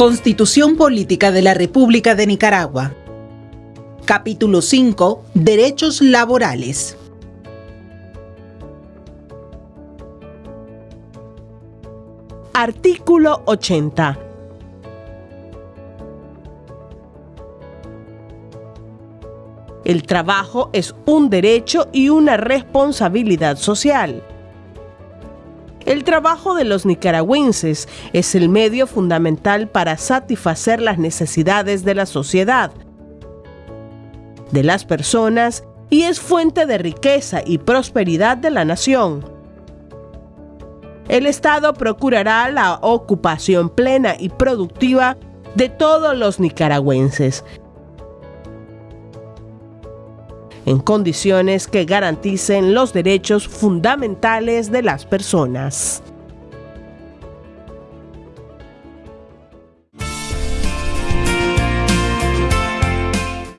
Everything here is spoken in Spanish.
Constitución Política de la República de Nicaragua. Capítulo 5. Derechos laborales. Artículo 80. El trabajo es un derecho y una responsabilidad social. El trabajo de los nicaragüenses es el medio fundamental para satisfacer las necesidades de la sociedad, de las personas y es fuente de riqueza y prosperidad de la nación. El Estado procurará la ocupación plena y productiva de todos los nicaragüenses, en condiciones que garanticen los derechos fundamentales de las personas.